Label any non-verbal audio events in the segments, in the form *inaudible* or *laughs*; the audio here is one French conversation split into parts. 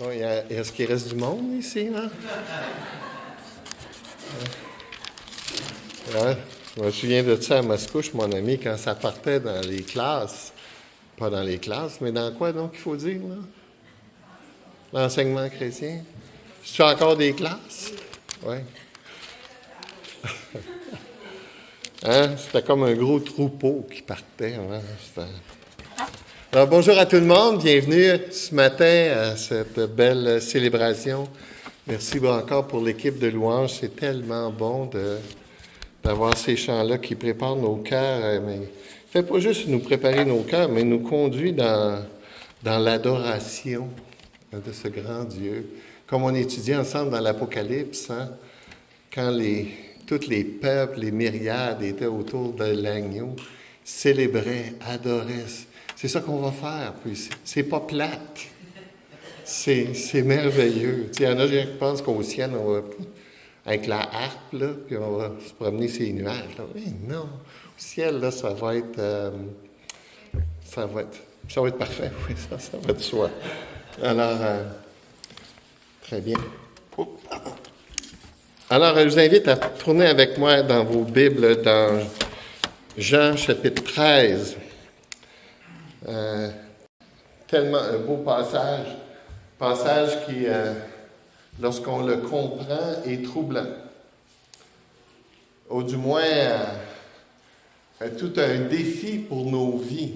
A- Est-ce qu'il reste du monde ici, là? Ouais. Je me souviens de ça à Mascouche, mon ami, quand ça partait dans les classes. Pas dans les classes, mais dans quoi donc il faut dire, là? L'enseignement chrétien. C'est encore des classes? Oui. *laughs* Hein? C'était comme un gros troupeau qui partait. hein? Alors, bonjour à tout le monde. Bienvenue ce matin à cette belle célébration. Merci encore pour l'équipe de louanges. C'est tellement bon d'avoir ces chants-là qui préparent nos cœurs. euh, Mais fait pas juste nous préparer nos cœurs, mais nous conduit dans, dans l'adoration de ce grand Dieu. Comme on étudie ensemble dans l'Apocalypse, hein, quand les, tous les peuples, les myriades étaient autour de l'agneau, célébraient, adoraient. C'est ça qu'on va faire. Puis c'est- pas plate. C'est merveilleux. Il y en a qui pensent qu'au ciel, on va, avec la harpe, là, puis on va se promener sur les nuages. non. Au ciel, là, ça va être, euh, ça va être, ça va être parfait. Oui, ça, ça va être soi. Alors, euh, très bien. Alors, je vous invite à tourner avec moi dans vos Bibles dans Jean chapitre 13. Euh, tellement un beau passage, passage qui, euh, lorsqu'on le comprend, est troublant. Ou du moins, euh, tout un défi pour nos vies.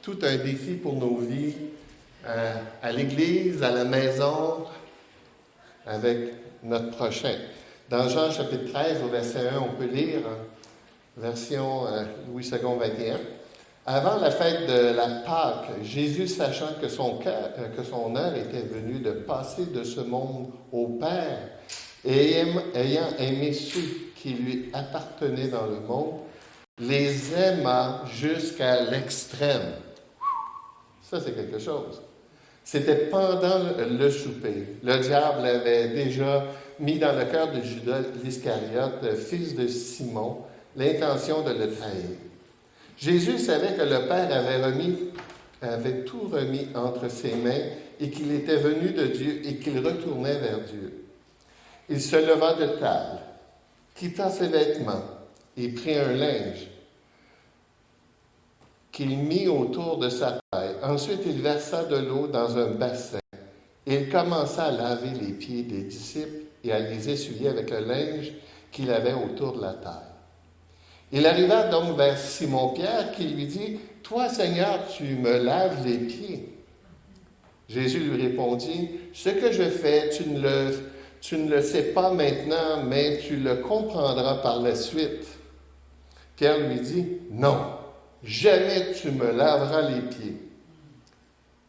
Tout un défi pour nos vies, à l'église, à la maison, avec notre prochain. Dans Jean chapitre 13, au verset 1, on peut lire, hein, version Louis II 21. Avant la fête de la Pâque, Jésus, sachant que son, heure était venue de passer de ce monde au Père, et ayant aimé ceux qui lui appartenaient dans le monde, les aima jusqu'à l'extrême. Ça, c'est quelque chose. C'était pendant le souper. Le diable avait déjà mis dans le cœur de Judas l'Iscariote, fils de Simon, l'intention de le trahir. Jésus savait que le Père avait, tout remis entre ses mains et qu'il était venu de Dieu et qu'il retournait vers Dieu. Il se leva de table, quitta ses vêtements et prit un linge qu'il mit autour de sa taille. Ensuite, il versa de l'eau dans un bassin. Il commença à laver les pieds des disciples et à les essuyer avec le linge qu'il avait autour de la taille. Il arriva donc vers Simon-Pierre qui lui dit, Toi Seigneur, tu me laves les pieds. Jésus lui répondit, Ce que je fais, tu ne le, sais pas maintenant, mais tu le comprendras par la suite. Pierre lui dit, Non, jamais tu me laveras les pieds.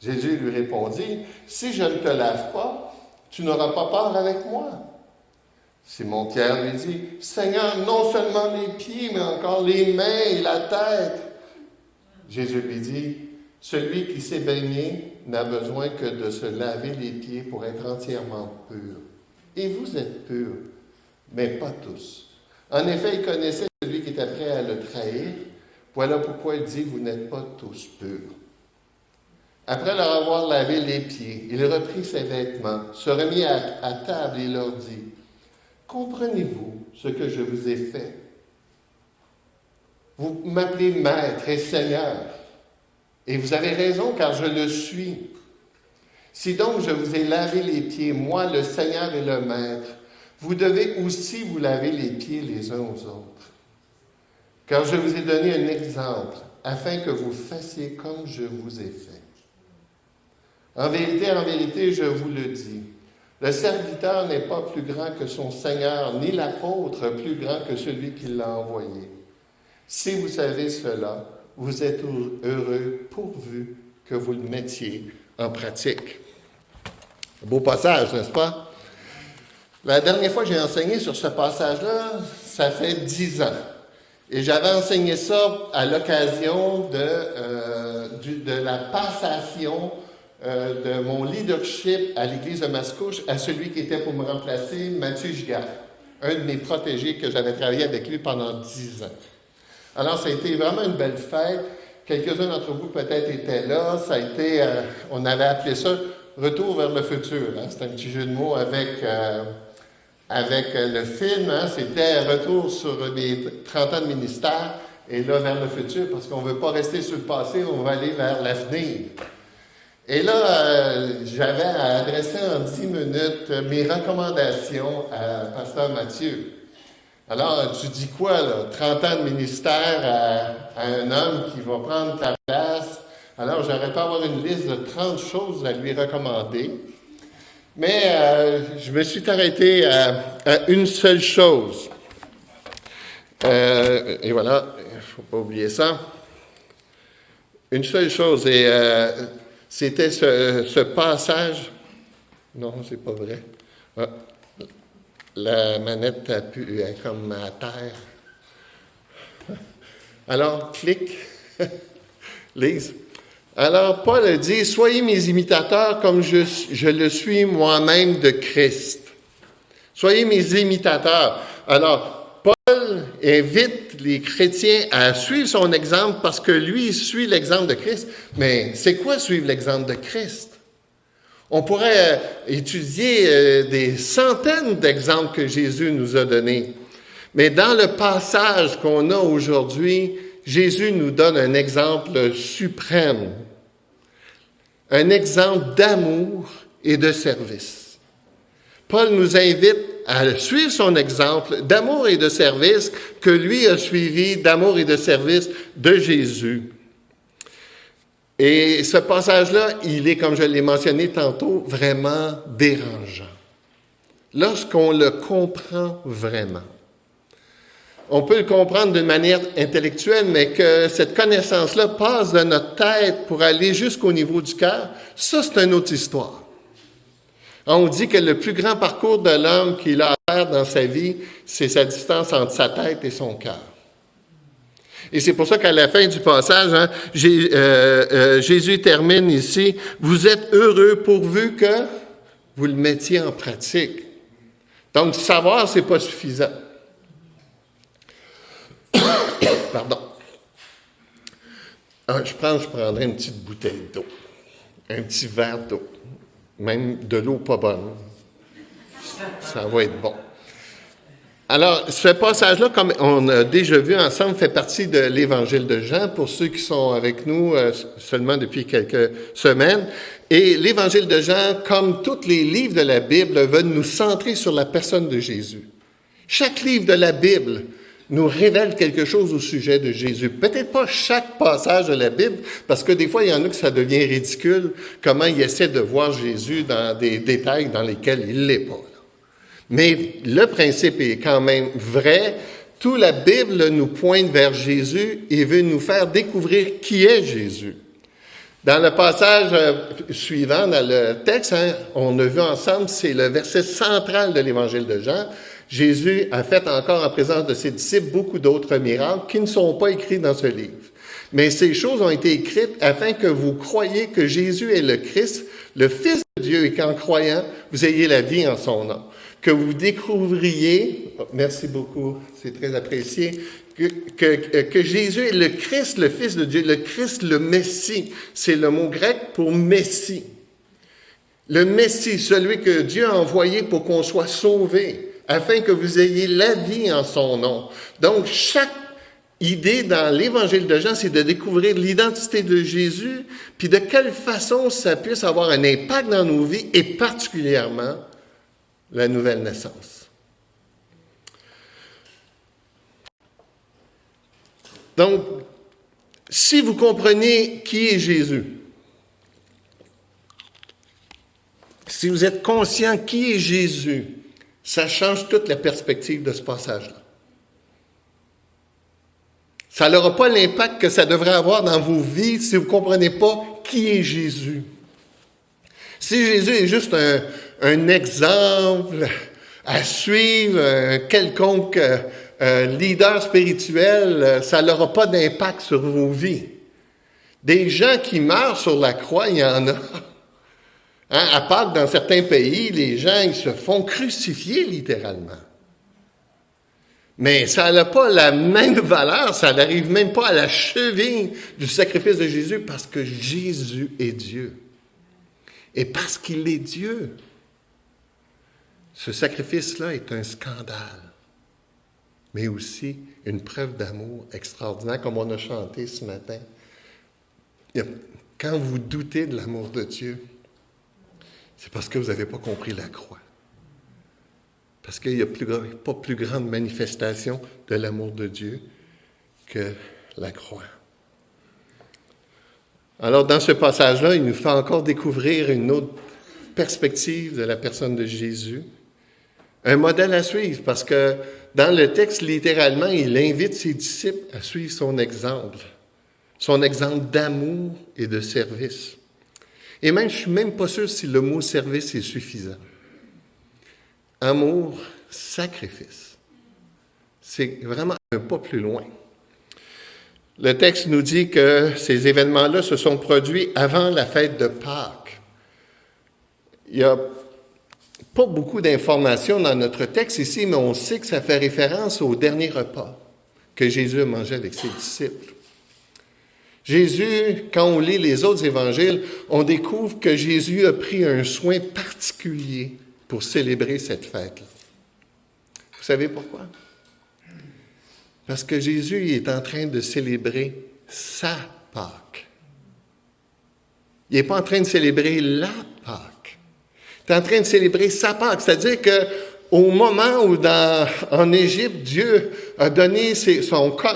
Jésus lui répondit, Si je ne te lave pas, tu n'auras pas peur avec moi. Simon-Pierre lui dit, Seigneur, non seulement les pieds, mais encore les mains et la tête. Jésus lui dit, Celui qui s'est baigné n'a besoin que de se laver les pieds pour être entièrement pur. Et vous êtes purs, mais pas tous. En effet, il connaissait celui qui était prêt à le trahir. Voilà pourquoi il dit, Vous n'êtes pas tous purs. Après leur avoir lavé les pieds, il reprit ses vêtements, se remit à, à table et leur dit, Comprenez-vous ce que je vous ai fait? Vous m'appelez Maître et Seigneur, et vous avez raison car je le suis. Si donc je vous ai lavé les pieds, moi le Seigneur et le Maître, vous devez aussi vous laver les pieds les uns aux autres. Car je vous ai donné un exemple, afin que vous fassiez comme je vous ai fait. En vérité, en vérité, je vous le dis, le serviteur n'est pas plus grand que son Seigneur, ni l'apôtre plus grand que celui qui l'a envoyé. Si vous savez cela, vous êtes heureux pourvu que vous le mettiez en pratique. Beau passage, n'est-ce pas? La dernière fois que j'ai enseigné sur ce passage-là, ça fait dix ans. Et j'avais enseigné ça à l'occasion de, euh, de la passation euh, de mon leadership à l'église de Mascouche à celui qui était pour me remplacer, Mathieu Gigard, un de mes protégés que j'avais travaillé avec lui pendant dix ans. Alors, ça a été vraiment une belle fête. Quelques-uns d'entre vous peut-être étaient là. Ça a été, euh, on avait appelé ça Retour vers le futur. Hein. C'est un petit jeu de mots avec, euh, avec le film. Hein. C'était Retour sur les 30 ans de ministère et là vers le futur parce qu'on ne veut pas rester sur le passé, on va aller vers l'avenir. Et là, euh, j'avais à adresser en 10 minutes mes recommandations à Pasteur Mathieu. Alors, tu dis quoi, là? 30 ans de ministère à, un homme qui va prendre ta place. Alors, j'aurais pas avoir une liste de 30 choses à lui recommander. Mais euh, je me suis arrêté à, une seule chose. Euh, et voilà, il ne faut pas oublier ça. Une seule chose, et c'était ce, passage. Non, c'est pas vrai. Ah, la manette a pu comme à terre. Alors, clique. *laughs* Lise. Alors, Paul dit, Soyez mes imitateurs comme je, je le suis moi-même de Christ. Soyez mes imitateurs. Alors, Paul invite les chrétiens à suivre son exemple parce que lui suit l'exemple de Christ. Mais c'est quoi suivre l'exemple de Christ? On pourrait euh, étudier euh, des centaines d'exemples que Jésus nous a donnés. Mais dans le passage qu'on a aujourd'hui, Jésus nous donne un exemple suprême, un exemple d'amour et de service. Paul nous invite à suivre son exemple d'amour et de service que lui a suivi d'amour et de service de Jésus. Et ce passage-là, il est, comme je l'ai mentionné tantôt, vraiment dérangeant. Lorsqu'on le comprend vraiment. On peut le comprendre d'une manière intellectuelle, mais que cette connaissance-là passe de notre tête pour aller jusqu'au niveau du cœur, ça, c'est une autre histoire. On dit que le plus grand parcours de l'homme qu'il a à faire dans sa vie, c'est sa distance entre sa tête et son cœur. Et c'est pour ça qu'à la fin du passage, hein, euh, euh, Jésus termine ici, vous êtes heureux pourvu que vous le mettiez en pratique. Donc, savoir, c'est pas suffisant. *coughs* Pardon. Ah, je pense je prendrais une petite bouteille d'eau, un petit verre d'eau, même de l'eau pas bonne. Ça va être bon. Alors, ce passage-là, comme on a déjà vu ensemble, fait partie de l'Évangile de Jean, pour ceux qui sont avec nous euh, seulement depuis quelques semaines. Et l'Évangile de Jean, comme tous les livres de la Bible, veut nous centrer sur la personne de Jésus. Chaque livre de la Bible nous révèle quelque chose au sujet de Jésus. Peut-être pas chaque passage de la Bible, parce que des fois, il y en a que ça devient ridicule, comment il essaie de voir Jésus dans des détails dans lesquels il l'est pas. Mais le principe est quand même vrai. Toute la Bible nous pointe vers Jésus et veut nous faire découvrir qui est Jésus. Dans le passage euh, suivant, dans le texte, hein, on a vu ensemble, c'est le verset central de l'évangile de Jean. Jésus a fait encore en présence de ses disciples beaucoup d'autres miracles qui ne sont pas écrits dans ce livre. Mais ces choses ont été écrites afin que vous croyiez que Jésus est le Christ, le Fils de Dieu, et qu'en croyant, vous ayez la vie en son nom que vous découvriez, merci beaucoup, c'est très apprécié, que, que, Jésus est le Christ, le Fils de Dieu, le Christ, le Messie. C'est le mot grec pour Messie. Le Messie, celui que Dieu a envoyé pour qu'on soit sauvé, afin que vous ayez la vie en son nom. Donc, chaque idée dans l'évangile de Jean, c'est de découvrir l'identité de Jésus, puis de quelle façon ça puisse avoir un impact dans nos vies, et particulièrement la nouvelle naissance. Donc, si vous comprenez qui est Jésus, si vous êtes conscient qui est Jésus, ça change toute la perspective de ce passage-là. Ça n'aura pas l'impact que ça devrait avoir dans vos vies si vous ne comprenez pas qui est Jésus. Si Jésus est juste un, exemple à suivre, quelconque euh, leader spirituel, euh, ça n'aura pas d'impact sur vos vies. Des gens qui meurent sur la croix, il y en a. Hein, à que dans certains pays, les gens se font crucifier littéralement. Mais ça n'a pas la même valeur, ça n'arrive même pas à la cheville du sacrifice de Jésus parce que Jésus est Dieu. Et parce qu'il est Dieu, ce sacrifice-là est un scandale, mais aussi une preuve d'amour extraordinaire, comme on a chanté ce matin. Quand vous doutez de l'amour de Dieu, c'est parce que vous n'avez pas compris la croix. Parce qu'il n'y a pas plus grande manifestation de l'amour de Dieu que la croix. Alors, dans ce passage-là, il nous fait encore découvrir une autre perspective de la personne de Jésus, un modèle à suivre, parce que dans le texte, littéralement, il invite ses disciples à suivre son exemple, son exemple d'amour et de service. Et même, je suis même pas sûr si le mot service est suffisant. Amour, sacrifice. C'est vraiment un pas plus loin. Le texte nous dit que ces événements-là se sont produits avant la fête de Pâques. Il n'y a pas beaucoup d'informations dans notre texte ici, mais on sait que ça fait référence au dernier repas que Jésus a mangé avec ses disciples. Jésus, quand on lit les autres évangiles, on découvre que Jésus a pris un soin particulier pour célébrer cette fête-là. Vous savez pourquoi? Parce que Jésus est en train de célébrer sa Pâque. Il n'est pas en train de célébrer la Pâque. Il est en train de célébrer sa Pâque. C'est-à-dire que au moment où dans, en Égypte, Dieu a donné ses,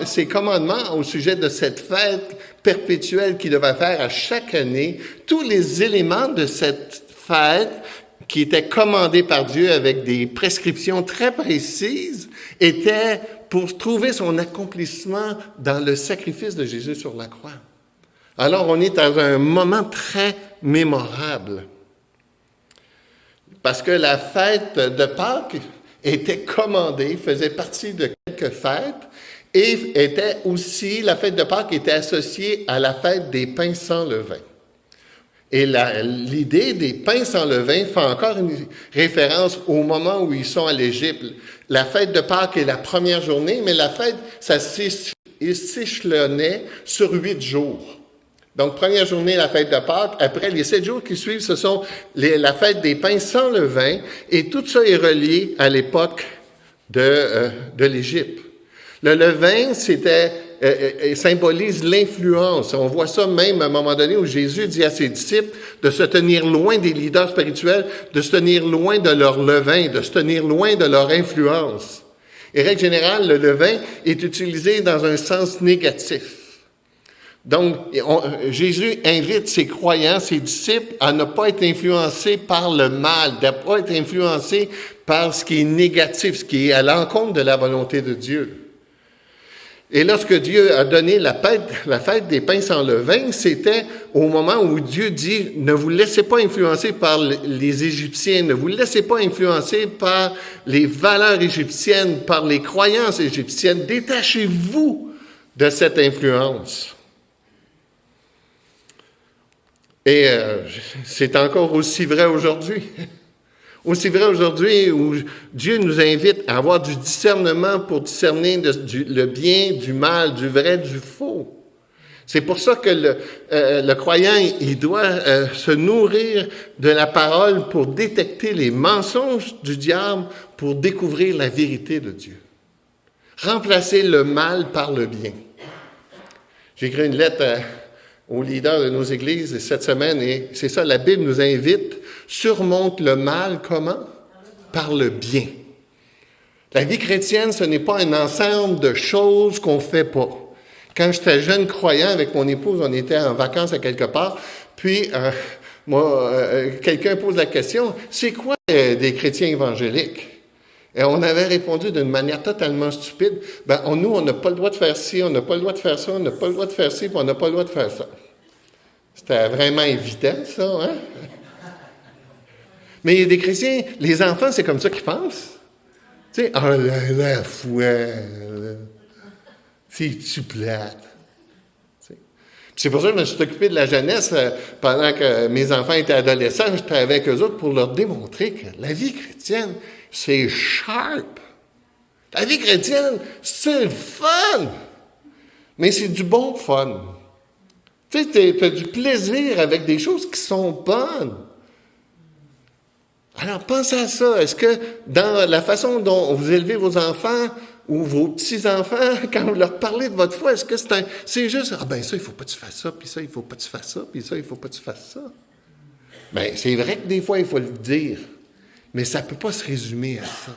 ses commandements au sujet de cette fête perpétuelle qu'il devait faire à chaque année, tous les éléments de cette fête qui étaient commandés par Dieu avec des prescriptions très précises étaient pour trouver son accomplissement dans le sacrifice de Jésus sur la croix. Alors on est dans un moment très mémorable. Parce que la fête de Pâques était commandée, faisait partie de quelques fêtes, et était aussi, la fête de Pâques était associée à la fête des pains sans levain. Et l'idée des pains sans levain fait encore une référence au moment où ils sont à l'Égypte. La fête de Pâques est la première journée, mais la fête, ça s'échelonnait sur huit jours. Donc, première journée, la fête de Pâques. Après, les sept jours qui suivent, ce sont la fête des pains sans levain. Et tout ça est relié à l'époque de, euh, de l'Égypte. Le levain, c'était euh, euh, symbolise l'influence. On voit ça même à un moment donné où Jésus dit à ses disciples de se tenir loin des leaders spirituels, de se tenir loin de leur levain, de se tenir loin de leur influence. Et règle générale, le levain est utilisé dans un sens négatif. Donc, Jésus invite ses croyants, ses disciples à ne pas être influencés par le mal, de ne pas être influencés par ce qui est négatif, ce qui est à l'encontre de la volonté de Dieu. Et lorsque Dieu a donné la fête, la fête des pains sans levain, c'était au moment où Dieu dit, ne vous laissez pas influencer par les Égyptiens, ne vous laissez pas influencer par les valeurs égyptiennes, par les croyances égyptiennes, détachez-vous de cette influence. Et euh, c'est encore aussi vrai aujourd'hui. *laughs* Aussi vrai aujourd'hui où Dieu nous invite à avoir du discernement pour discerner le bien, du mal, du vrai, du faux. C'est pour ça que le, euh, croyant, il doit euh, se nourrir de la parole pour détecter les mensonges du diable, pour découvrir la vérité de Dieu. Remplacer le mal par le bien. J'ai écrit une lettre euh, aux leaders de nos églises cette semaine et c'est ça, la Bible nous invite surmonte le mal comment? Par le bien. La vie chrétienne, ce n'est pas un ensemble de choses qu'on fait pas. Quand j'étais jeune croyant avec mon épouse, on était en vacances à quelque part, puis euh, moi, euh, quelqu'un pose la question, c'est quoi euh, des chrétiens évangéliques? Et on avait répondu d'une manière totalement stupide, ben nous, on n'a pas le droit de faire ci, on n'a pas le droit de faire ça, on n'a pas le droit de faire ci, puis on n'a pas le droit de faire ça. C'était vraiment évident, ça, hein? Mais il y a des chrétiens, les enfants, c'est comme ça qu'ils pensent. Tu sais, oh la, la foi, c'est-tu plate? C'est pour ça que je me suis occupé de la jeunesse euh, pendant que mes enfants étaient adolescents. J'étais avec eux autres pour leur démontrer que la vie chrétienne, c'est sharp. La vie chrétienne, c'est fun. Mais c'est du bon fun. Tu sais, tu as du plaisir avec des choses qui sont bonnes. Alors pensez à ça. Est-ce que dans la façon dont vous élevez vos enfants ou vos petits-enfants, *laughs* quand vous leur parlez de votre foi, est-ce que c'est un, c'est juste, ah ben ça, il faut pas que tu fasses ça, puis ça, il faut pas que tu fasses ça, puis ça, il faut pas que tu fasses ça. Ben, c'est vrai que des fois, il faut le dire, mais ça peut pas se résumer à ça.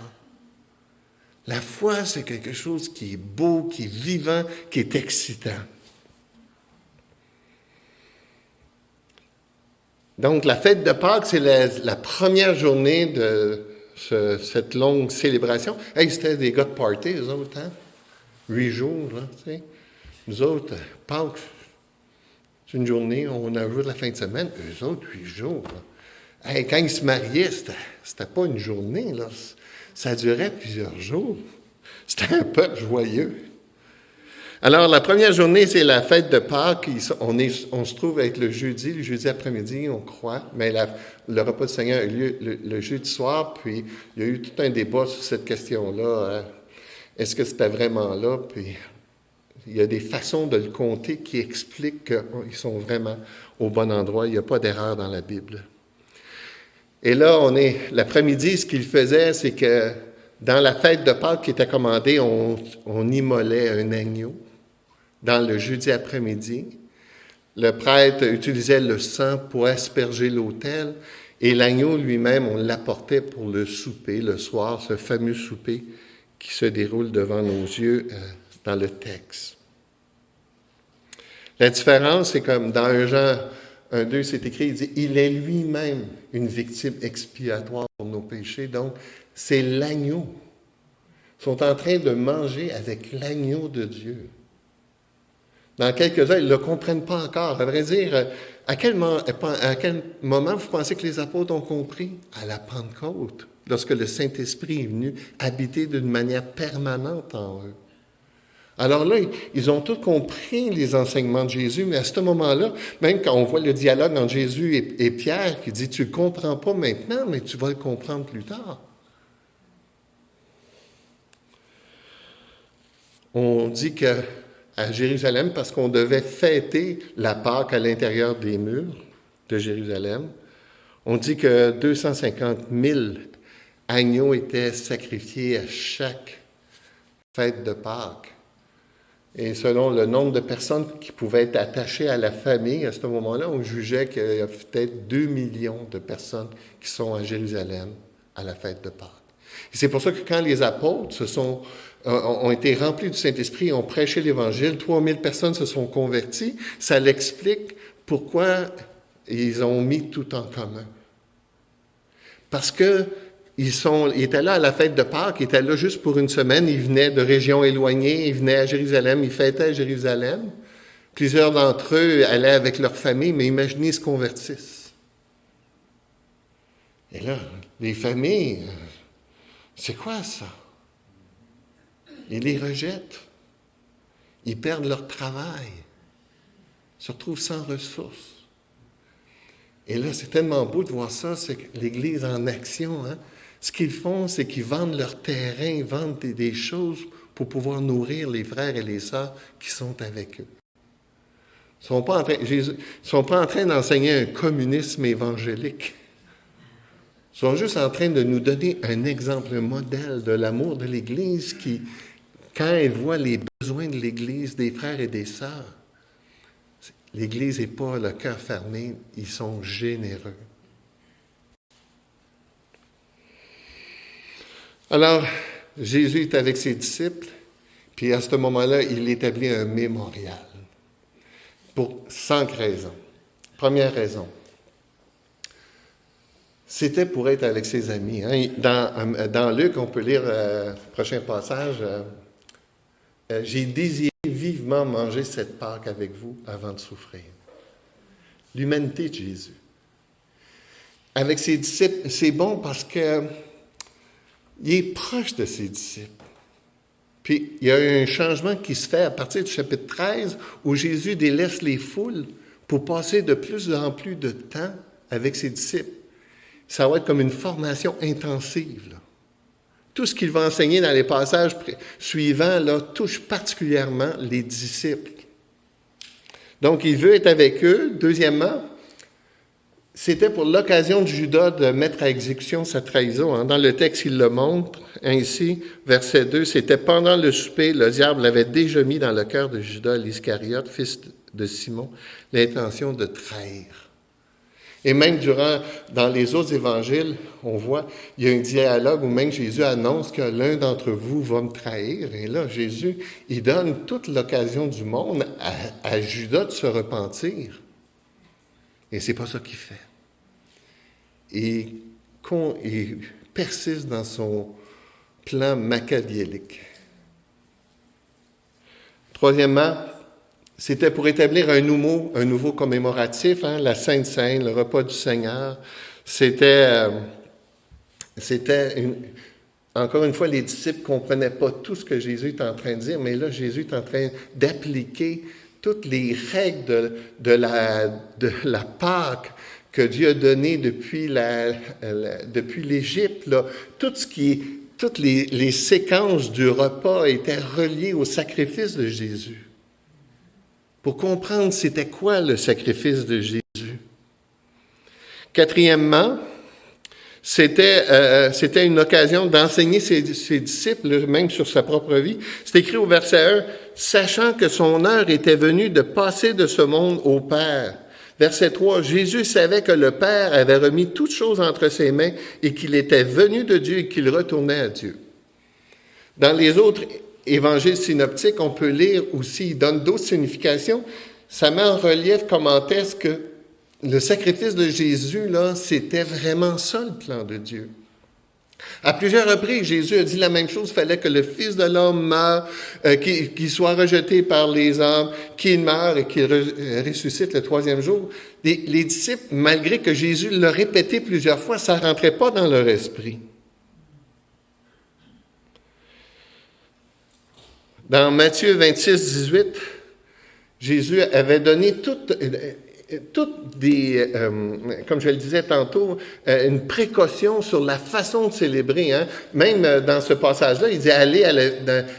La foi, c'est quelque chose qui est beau, qui est vivant, qui est excitant. Donc, la fête de Pâques, c'est la, première journée de cette longue célébration. Hey, c'était des gars de party, eux autres, hein? Huit jours, là, tu sais. Nous autres, Pâques, c'est une journée, on a joué la fin de semaine. Eux autres, huit jours, Hey, quand ils se mariaient, c'était pas une journée, là. Ça durait plusieurs jours. C'était un peu joyeux. Alors, la première journée, c'est la fête de Pâques. On, se trouve avec le jeudi, le jeudi après-midi, on croit, mais le repas du Seigneur a eu lieu le, jeudi soir, puis il y a eu tout un débat sur cette question-là. Hein. Est-ce que c'était vraiment là? Puis il y a des façons de le compter qui expliquent qu'ils sont vraiment au bon endroit. Il n'y a pas d'erreur dans la Bible. Et là, on est l'après-midi, ce qu'il faisait, c'est que dans la fête de Pâques qui était commandée, on, on immolait un agneau dans le jeudi après-midi. Le prêtre utilisait le sang pour asperger l'autel et l'agneau lui-même, on l'apportait pour le souper le soir, ce fameux souper qui se déroule devant nos yeux euh, dans le texte. La différence, c'est comme dans un Jean 1, 2, c'est écrit, il dit, il est lui-même une victime expiatoire pour nos péchés. Donc, c'est l'agneau. Ils sont en train de manger avec l'agneau de Dieu. Dans quelques-uns, ils ne le comprennent pas encore. À vrai dire, à quel, à quel moment vous pensez que les apôtres ont compris? À la Pentecôte, lorsque le Saint-Esprit est venu habiter d'une manière permanente en eux. Alors là, ils ont tous compris les enseignements de Jésus, mais à ce moment-là, même quand on voit le dialogue entre Jésus et, Pierre, qui dit, tu ne comprends pas maintenant, mais tu vas le comprendre plus tard. On dit que à Jérusalem, parce qu'on devait fêter la Pâque à l'intérieur des murs de Jérusalem, on dit que 250 000 agneaux étaient sacrifiés à chaque fête de Pâques. Et selon le nombre de personnes qui pouvaient être attachées à la famille, à ce moment-là, on jugeait qu'il y a peut-être 2 millions de personnes qui sont à Jérusalem à la fête de Pâques. C'est pour ça que quand les apôtres euh, ont été remplis du Saint-Esprit ont prêché l'Évangile, 3000 personnes se sont converties, ça l'explique pourquoi ils ont mis tout en commun. Parce que ils étaient là à la fête de Pâques, ils étaient là juste pour une semaine, ils venaient de régions éloignées, ils venaient à Jérusalem, ils fêtaient à Jérusalem. Plusieurs d'entre eux allaient avec leur famille, mais imaginez, ils se convertissent. Et là, les familles, c'est quoi ça? Ils les rejettent. Ils perdent leur travail. Ils se retrouvent sans ressources. Et là, c'est tellement beau de voir ça, c'est l'Église en action. Hein? Ce qu'ils font, c'est qu'ils vendent leur terrain, ils vendent des, choses pour pouvoir nourrir les frères et les sœurs qui sont avec eux. Ils ne sont pas en train, sont pas en train d'enseigner un communisme évangélique. Sont juste en train de nous donner un exemple, un modèle de l'amour de l'Église qui, quand elle voit les besoins de l'Église, des frères et des sœurs, l'Église n'est pas le cœur fermé, ils sont généreux. Alors, Jésus est avec ses disciples, puis à ce moment-là, il établit un mémorial pour cinq raisons. Première raison, c'était pour être avec ses amis. Hein. Dans, dans, Luc, on peut lire euh, prochain passage. Euh, euh, J'ai désiré vivement manger cette Pâque avec vous avant de souffrir. L'humanité de Jésus. Avec ses disciples, c'est bon parce que il est proche de ses disciples. Puis il y a un changement qui se fait à partir du chapitre 13 où Jésus délaisse les foules pour passer de plus en plus de temps avec ses disciples. Ça va être comme une formation intensive. Tout ce qu'il va enseigner dans les passages suivants là, touche particulièrement les disciples. Donc, il veut être avec eux. Deuxièmement, c'était pour l'occasion de Judas de mettre à exécution sa trahison. Hein. Dans le texte, il le montre ainsi, verset 2, c'était pendant le souper, le diable l'avait déjà mis dans le cœur de Judas l'Iscariote, fils de Simon, l'intention de trahir. Et même durant, dans les autres évangiles, on voit, il y a un dialogue où même Jésus annonce que l'un d'entre vous va me trahir. Et là, Jésus, il donne toute l'occasion du monde à, Judas de se repentir. Et c'est pas ça qu'il fait. Et il persiste dans son plan machiavélique. Troisièmement, c'était pour établir un nouveau, un nouveau commémoratif, hein, la Sainte Seine, le repas du Seigneur. C'était, euh, c'était encore une fois, les disciples comprenaient pas tout ce que Jésus est en train de dire, mais là, Jésus est en train d'appliquer toutes les règles de, la, de la Pâque que Dieu a donné depuis, la, depuis l'Égypte, qui, toutes les, les séquences du repas étaient reliées au sacrifice de Jésus. Pour comprendre c'était quoi le sacrifice de Jésus. Quatrièmement, c'était, euh, c'était une occasion d'enseigner ses, ses, disciples, même sur sa propre vie. C'est écrit au verset 1, sachant que son heure était venue de passer de ce monde au Père. Verset 3, Jésus savait que le Père avait remis toutes choses entre ses mains et qu'il était venu de Dieu et qu'il retournait à Dieu. Dans les autres évangiles synoptiques, on peut lire aussi, il donne d'autres significations. Ça met en relief comment est-ce que le sacrifice de Jésus, là, c'était vraiment ça le plan de Dieu. À plusieurs reprises, Jésus a dit la même chose, il fallait que le Fils de l'homme meure, euh, qu'il soit rejeté par les hommes, qu'il meure et qu'il ressuscite le troisième jour. Les, les, disciples, malgré que Jésus l'a répété plusieurs fois, ça rentrait pas dans leur esprit. Dans Matthieu 26, 18, Jésus avait donné toute, toutes des, euh, comme je le disais tantôt, euh, une précaution sur la façon de célébrer. Hein. Même euh, dans ce passage-là, il dit allez à la,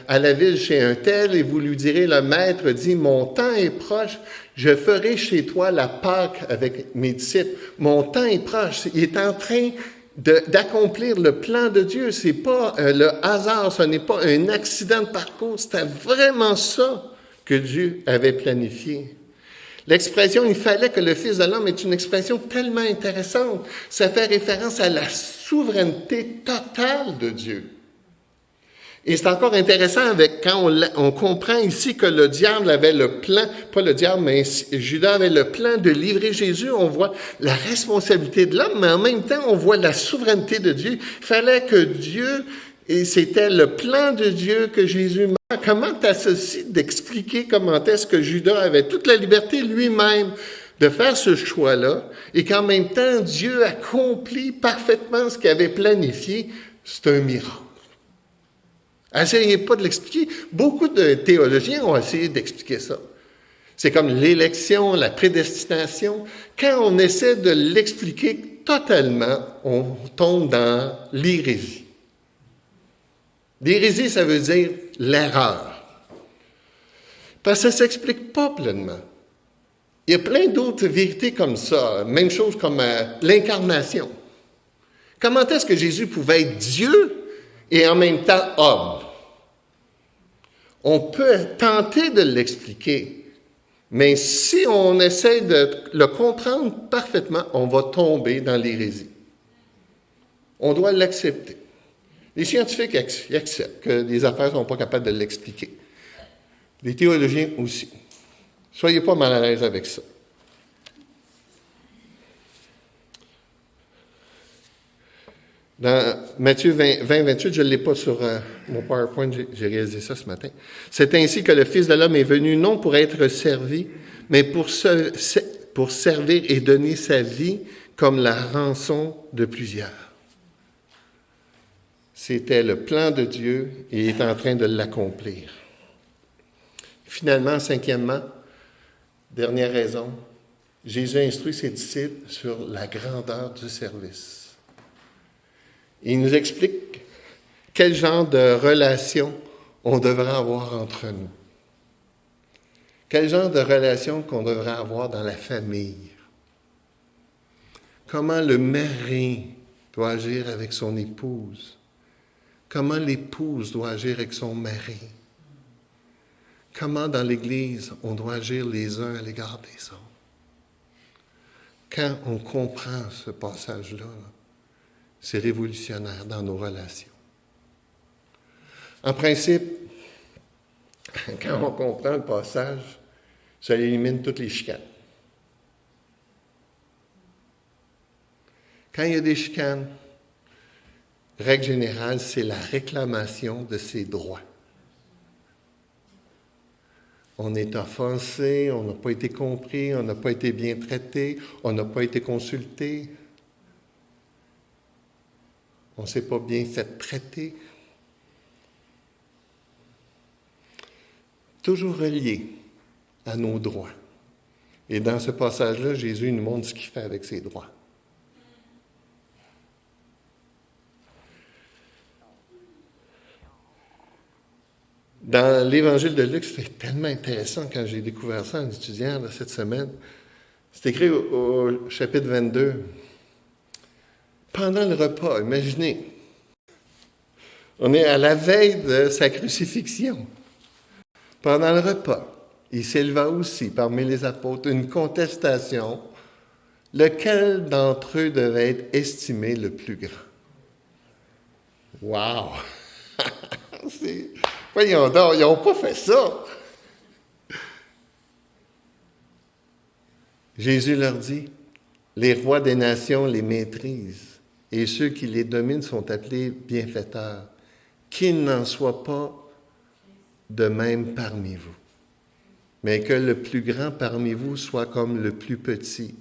à la, ville chez un tel et vous lui direz le maître dit mon temps est proche, je ferai chez toi la Pâque avec mes disciples. Mon temps est proche. Il est en train d'accomplir le plan de Dieu. C'est pas le hasard, ce n'est pas un accident de parcours. C'était vraiment ça que Dieu avait planifié. L'expression il fallait que le Fils de l'homme est une expression tellement intéressante. Ça fait référence à la souveraineté totale de Dieu. Et c'est encore intéressant avec quand on, comprend ici que le diable avait le plan, pas le diable, mais Judas avait le plan de livrer Jésus. On voit la responsabilité de l'homme, mais en même temps, on voit la souveraineté de Dieu. Il fallait que Dieu, et c'était le plan de Dieu que Jésus Comment t'associes d'expliquer comment est-ce que Judas avait toute la liberté lui-même de faire ce choix-là et qu'en même temps Dieu accomplit parfaitement ce qu'il avait planifié? C'est un miracle. Essayez pas de l'expliquer. Beaucoup de théologiens ont essayé d'expliquer ça. C'est comme l'élection, la prédestination. Quand on essaie de l'expliquer totalement, on tombe dans l'hérésie. L'hérésie, ça veut dire l'erreur. Parce que ça ne s'explique pas pleinement. Il y a plein d'autres vérités comme ça. Même chose comme euh, l'incarnation. Comment est-ce que Jésus pouvait être Dieu et en même temps homme? On peut tenter de l'expliquer, mais si on essaie de le comprendre parfaitement, on va tomber dans l'hérésie. On doit l'accepter. Les scientifiques acceptent que les affaires ne sont pas capables de l'expliquer. Les théologiens aussi. Soyez pas mal à l'aise avec ça. Dans Matthieu 20, 28, je ne l'ai pas sur euh, mon PowerPoint, j'ai réalisé ça ce matin. C'est ainsi que le Fils de l'homme est venu non pour être servi, mais pour, se, pour servir et donner sa vie comme la rançon de plusieurs. C'était le plan de Dieu et il est en train de l'accomplir. Finalement, cinquièmement, dernière raison, Jésus instruit ses disciples sur la grandeur du service. Il nous explique quel genre de relation on devrait avoir entre nous. Quel genre de relation qu'on devrait avoir dans la famille. comment le mari doit agir avec son épouse, comment l'épouse doit agir avec son mari, comment dans l'Église on doit agir les uns à l'égard des autres. Quand on comprend ce passage-là, c'est révolutionnaire dans nos relations. En principe, *laughs* quand on comprend le passage, ça élimine toutes les chicanes. Quand il y a des chicanes, règle générale, c'est la réclamation de ses droits. On est offensé, on n'a pas été compris, on n'a pas été bien traité, on n'a pas été consulté, on ne s'est pas bien fait traiter. Toujours relié à nos droits. Et dans ce passage-là, Jésus nous montre ce qu'il fait avec ses droits. Dans l'évangile de Luc, c'est tellement intéressant quand j'ai découvert ça en étudiant cette semaine. C'est écrit au, chapitre 22. Pendant le repas, imaginez, on est à la veille de sa crucifixion. Pendant le repas, il s'éleva aussi parmi les apôtres une contestation, lequel d'entre eux devait être estimé le plus grand. Wow! *laughs* Voyons donc, ils n'ont pas fait ça. Jésus leur dit, les rois des nations les maîtrisent et ceux qui les dominent sont appelés bienfaiteurs. Qu'il n'en soit pas de même parmi vous, mais que le plus grand parmi vous soit comme le plus petit,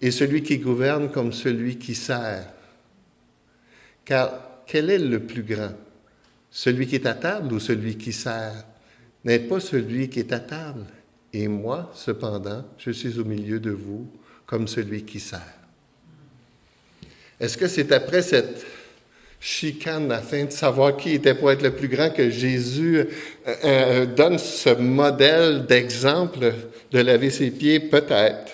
et celui qui gouverne comme celui qui sert. Car quel est le plus grand? Celui qui est à table ou celui qui sert? N'êtes pas celui qui est à table. Et moi, cependant, je suis au milieu de vous comme celui qui sert. Est-ce que c'est après cette chicane afin de savoir qui était pour être le plus grand que Jésus euh, euh, donne ce modèle d'exemple de laver ses pieds? Peut-être.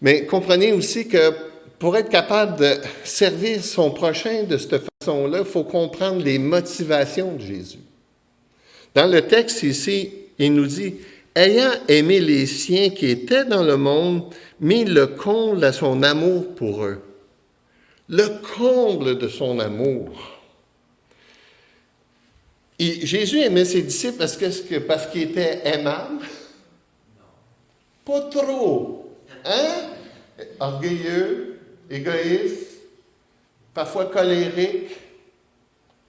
Mais comprenez aussi que pour être capable de servir son prochain de cette façon-là, il faut comprendre les motivations de Jésus. Dans le texte ici, il nous dit, ayant aimé les siens qui étaient dans le monde, mis le comble à son amour pour eux. Le comble de son amour. Et Jésus aimait ses disciples parce qu'il parce était aimable? Pas trop. Hein? Orgueilleux, égoïste, parfois colérique,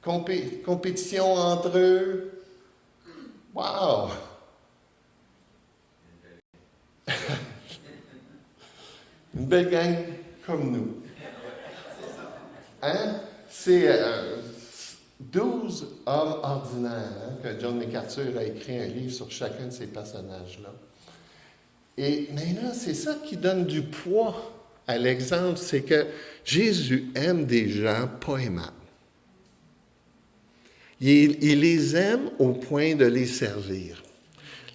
compétition entre eux. Wow! Une belle gang comme nous. Hein? C'est euh, 12 hommes ordinaires hein, que John MacArthur a écrit un livre sur chacun de ces personnages-là. Et maintenant, c'est ça qui donne du poids à l'exemple, c'est que Jésus aime des gens pas aimables. Il, les aime au point de les servir.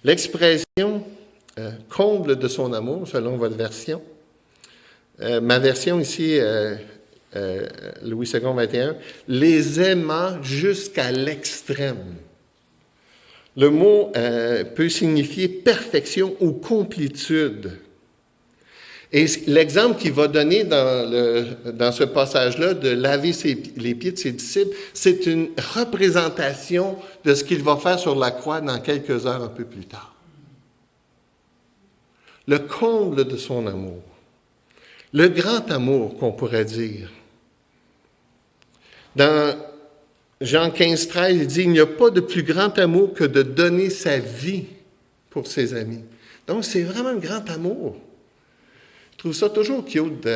L'expression euh, comble de son amour, selon votre version, euh, ma version ici, euh, Louis II 21, les aima jusqu'à l'extrême. Le mot peut signifier perfection ou complétude. Et l'exemple qu'il va donner dans, le, dans ce passage-là de laver les pieds de ses disciples, c'est une représentation de ce qu'il va faire sur la croix dans quelques heures un peu plus tard. Le comble de son amour. Le grand amour qu'on pourrait dire. Dans Jean 15, 13, il dit, il n'y a pas de plus grand amour que de donner sa vie pour ses amis. Donc, c'est vraiment un grand amour. Je trouve ça toujours cute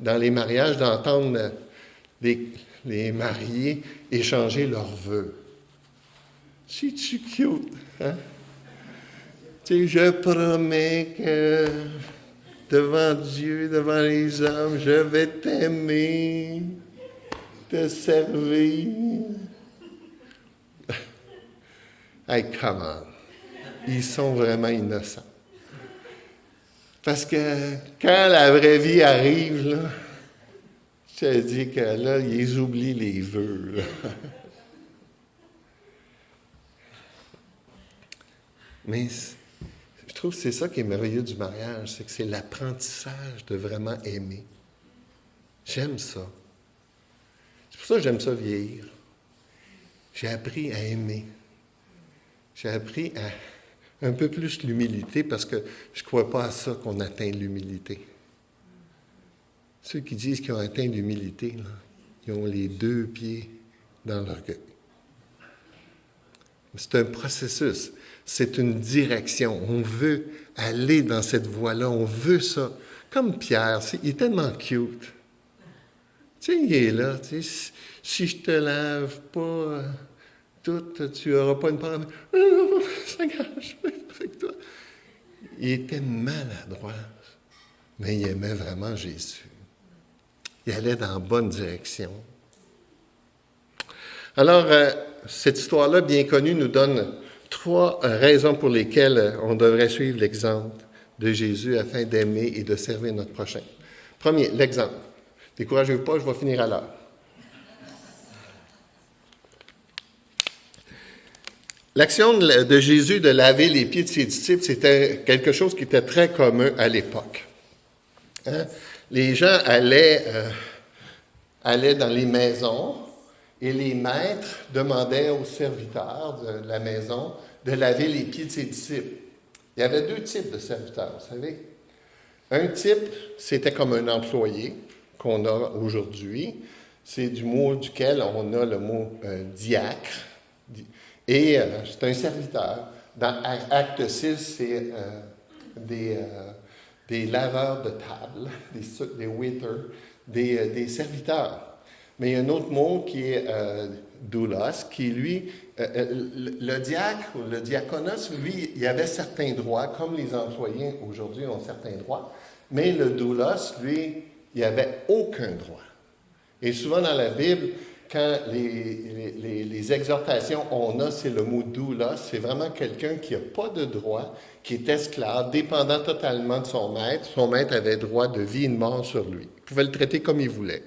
dans les mariages d'entendre les, mariés échanger leurs vœux. C'est-tu cute? Hein? Tu sais, je promets que devant Dieu, devant les hommes, je vais t'aimer, te servir. *laughs* hey, come on. Ils sont vraiment innocents. Parce que quand la vraie vie arrive, là, je te dis que là, ils oublient les vœux. *laughs* Mais trouve que c'est ça qui est merveilleux du mariage, c'est que c'est l'apprentissage de vraiment aimer. J'aime ça. C'est pour ça que j'aime ça vieillir. J'ai appris à aimer. J'ai appris à un peu plus l'humilité parce que je ne crois pas à ça qu'on atteint l'humilité. Ceux qui disent qu'ils ont atteint l'humilité, ils ont les deux pieds dans l'orgueil. C'est un processus, c'est une direction. On veut aller dans cette voie-là, on veut ça. Comme Pierre, il est tellement cute. Tu sais, il est là, si je te lave pas euh, tout, tu n'auras pas une parole. *laughs* Ça gâche avec toi. Il était maladroit, mais il aimait vraiment Jésus. Il allait dans la bonne direction. Alors, euh, cette histoire-là, bien connue, nous donne trois raisons pour lesquelles on devrait suivre l'exemple de Jésus afin d'aimer et de servir notre prochain. Premier, l'exemple. Découragez-vous pas, je vais finir à l'heure. L'action de Jésus de laver les pieds de ses disciples, c'était quelque chose qui était très commun à l'époque. Hein? Les gens allaient, euh, allaient dans les maisons et les maîtres demandaient aux serviteurs de la maison de laver les pieds de ses disciples. Il y avait deux types de serviteurs, vous savez. Un type, c'était comme un employé qu'on a aujourd'hui. C'est du mot duquel on a le mot euh, diacre. Et euh, c'est un serviteur. Dans Acte 6, c'est euh, des, laveurs de table, *laughs* des, waiters, des, serviteurs. Mais il y a un autre mot qui est doulos, qui lui, le, diacre le diaconos, lui, il avait certains droits, comme les employés aujourd'hui ont certains droits, mais le doulos, lui, il avait aucun droit. Et souvent dans la Bible, quand les, les, exhortations on a, c'est le mot doula, c'est vraiment quelqu'un qui n'a pas de droit, qui est esclave, dépendant totalement de son maître. Son maître avait droit de vie et de mort sur lui. Il pouvait le traiter comme il voulait.